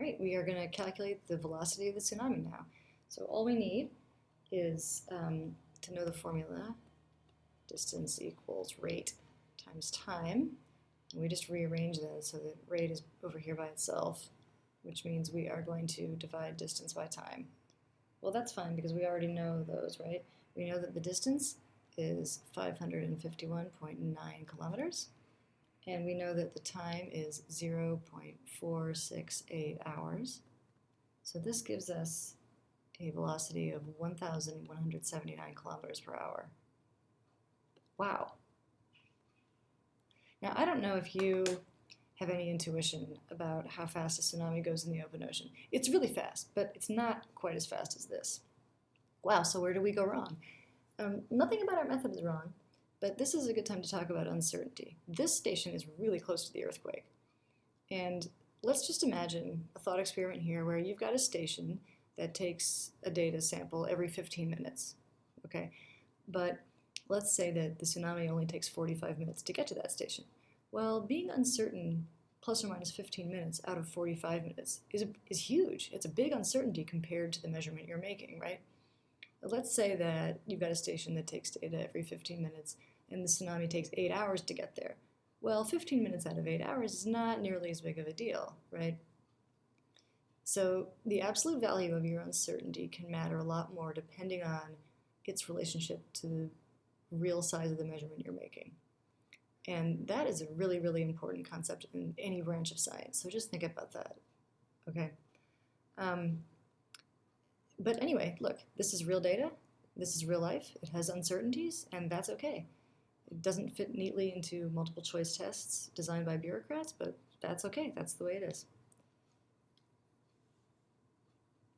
Right, we are going to calculate the velocity of the tsunami now. So all we need is um, to know the formula. Distance equals rate times time. And we just rearrange that so that rate is over here by itself, which means we are going to divide distance by time. Well, that's fine because we already know those, right? We know that the distance is 551.9 kilometers, and we know that the time is 0.468 hours. So this gives us a velocity of 1,179 kilometers per hour. Wow. Now, I don't know if you have any intuition about how fast a tsunami goes in the open ocean. It's really fast, but it's not quite as fast as this. Wow, so where do we go wrong? Um, nothing about our method is wrong, but this is a good time to talk about uncertainty. This station is really close to the earthquake. And let's just imagine a thought experiment here where you've got a station that takes a data sample every 15 minutes, okay? But let's say that the tsunami only takes 45 minutes to get to that station. Well, being uncertain plus or minus 15 minutes out of 45 minutes is, is huge. It's a big uncertainty compared to the measurement you're making, right? Let's say that you've got a station that takes data every 15 minutes and the tsunami takes 8 hours to get there. Well, 15 minutes out of 8 hours is not nearly as big of a deal, right? So the absolute value of your uncertainty can matter a lot more depending on its relationship to the real size of the measurement you're making. And that is a really, really important concept in any branch of science. So just think about that, okay? Um, but anyway, look, this is real data. This is real life. It has uncertainties, and that's okay. It doesn't fit neatly into multiple choice tests designed by bureaucrats, but that's okay. That's the way it is.